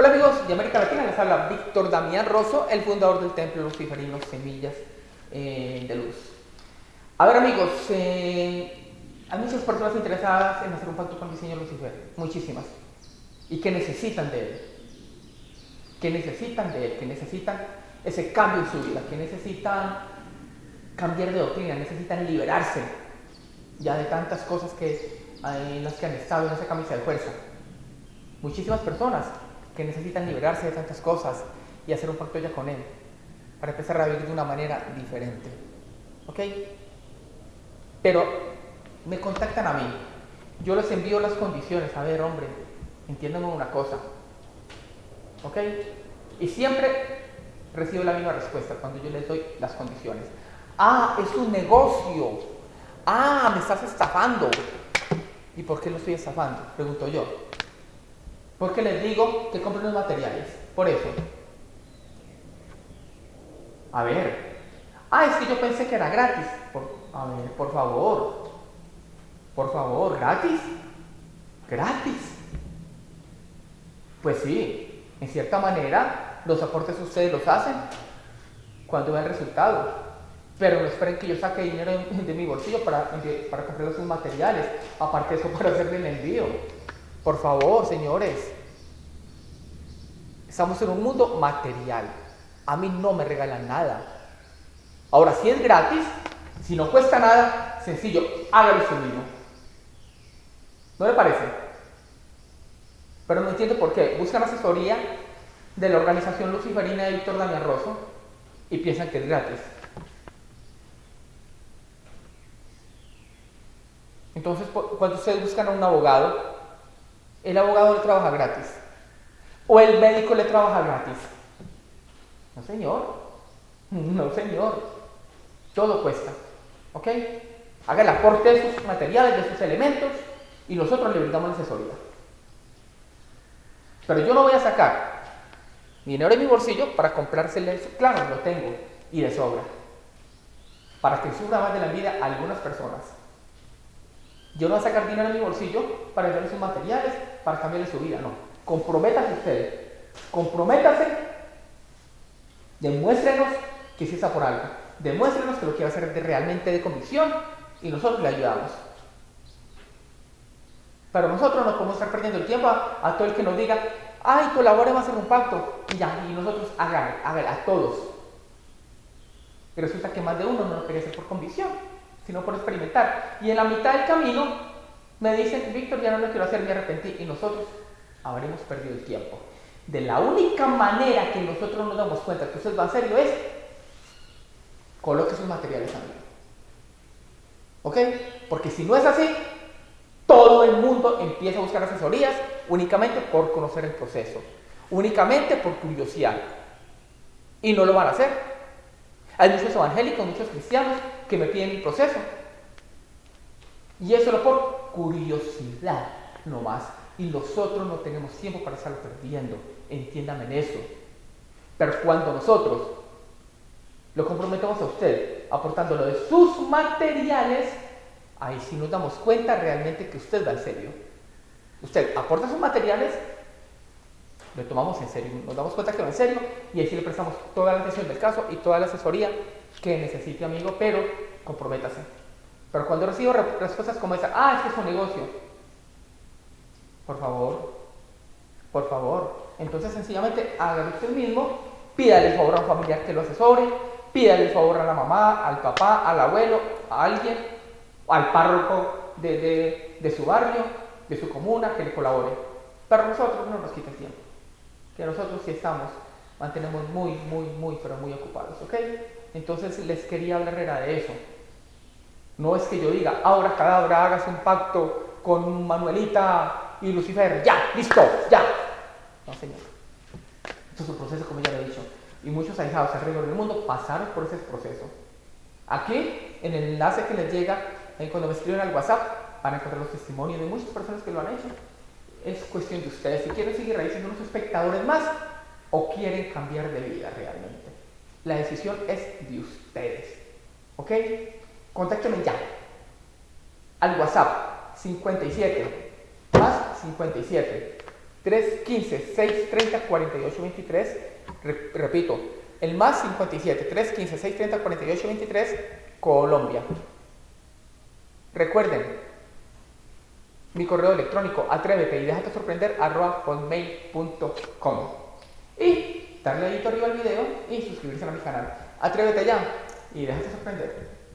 Hola amigos de América Latina, les habla Víctor Damián Rosso, el fundador del Templo Luciferino Semillas eh, de Luz. A ver amigos, eh, hay muchas personas interesadas en hacer un pacto con el diseño Lucifer, muchísimas, y que necesitan de él, que necesitan de él, que necesitan ese cambio en su vida, que necesitan cambiar de doctrina, necesitan liberarse ya de tantas cosas que, eh, en las que han estado en esa camisa de fuerza. Muchísimas personas que necesitan liberarse de tantas cosas y hacer un pacto ya con Él, para empezar a vivir de una manera diferente. ¿Ok? Pero me contactan a mí, yo les envío las condiciones, a ver, hombre, entiéndame una cosa. ¿Ok? Y siempre recibo la misma respuesta cuando yo les doy las condiciones. Ah, es un negocio. Ah, me estás estafando. ¿Y por qué lo estoy estafando? Pregunto yo. Porque les digo que compren los materiales. Por eso. A ver. Ah, es que yo pensé que era gratis. a ver, por favor. Por favor, ¿gratis? ¿Gratis? Pues sí, en cierta manera, los aportes ustedes los hacen cuando ven el resultado. Pero no esperen que yo saque dinero de, mi bolsillo para, para comprar los materiales. Aparte de eso, para hacerle el envío. Por favor, señores. Estamos en un mundo material. A mí no me regalan nada. Ahora, si es gratis, si no cuesta nada, sencillo, hágalo usted mismo. ¿No le parece? Pero no entiendo por qué. Buscan asesoría de la organización luciferina de Víctor Damián Rosso y piensan que es gratis. Entonces, cuando ustedes buscan a un abogado, el abogado le trabaja gratis. O el médico le trabaja gratis. No, señor. No, señor. Todo cuesta. ¿Ok? Haga el aporte de sus materiales, de sus elementos, y nosotros le brindamos la asesoría. Pero yo no voy a sacar dinero de mi bolsillo para comprárselo. Claro, lo tengo, y de sobra. Para que suba más de la vida a algunas personas. Yo no voy a sacar dinero de mi bolsillo para darle sus materiales, para cambiarle su vida, no. Comprométase usted. Comprométase. Demuéstrenos que sí está por algo. Demuéstrenos que lo quiere hacer realmente de convicción y nosotros le ayudamos. Pero nosotros no podemos estar perdiendo el tiempo a, todo el que nos diga, ay, colaboremos a hacer un pacto. Y ya, y nosotros hagan, hagan a todos. Y resulta que más de uno no lo quería hacer por convicción sino por experimentar. Y en la mitad del camino me dicen, Víctor, ya no lo quiero hacer, me arrepentí. Y nosotros habremos perdido el tiempo. De la única manera que nosotros nos damos cuenta que usted va a hacerlo es coloque sus materiales a mí. ¿Ok? Porque si no es así, todo el mundo empieza a buscar asesorías únicamente por conocer el proceso, únicamente por curiosidad. Y no lo van a hacer. Hay muchos evangélicos, muchos cristianos que me piden el proceso. Y eso lo por curiosidad nomás. Y nosotros no tenemos tiempo para estarlo perdiendo. Entiéndame en eso. Pero cuando nosotros lo comprometemos a usted aportándolo de sus materiales, ahí sí nos damos cuenta realmente que usted va en serio. Usted aporta sus materiales, lo tomamos en serio, nos damos cuenta que va en serio y ahí sí le prestamos toda la atención del caso y toda la asesoría que necesite, amigo, pero comprométase. Pero cuando recibo respuestas como esa, ah, es es un negocio, por favor, por favor, entonces sencillamente hágalo usted mismo, pídale el favor a un familiar que lo asesore, pídale el favor a la mamá, al papá, al abuelo, a alguien, al párroco de, de su barrio, de su comuna, que le colabore. Pero nosotros no nos quita tiempo, que nosotros sí estamos, mantenemos muy, muy, muy, pero muy ocupados, ¿ok? Entonces les quería hablar de eso. No es que yo diga, ahora cadabra, hagas un pacto con Manuelita y Lucifer, ya, listo, ya. No, señor. Esto es un proceso, como ya lo he dicho. Y muchos ahijados alrededor del mundo pasaron por ese proceso. Aquí, en el enlace que les llega, cuando me escriben al WhatsApp, van a encontrar los testimonios de muchas personas que lo han hecho. Es cuestión de ustedes. Si quieren seguir ahí siendo unos espectadores más o quieren cambiar de vida realmente. La decisión es de ustedes. ¿Ok? Contáctenme ya. Al WhatsApp 57 más 57 315 630 48 23. repito, el más 57 315 630 48 23, Colombia. Recuerden, mi correo electrónico atrévete y déjate sorprender arroba hotmail.com y darle ahí arriba al video y suscribirse a mi canal. Atrévete ya y déjate sorprender.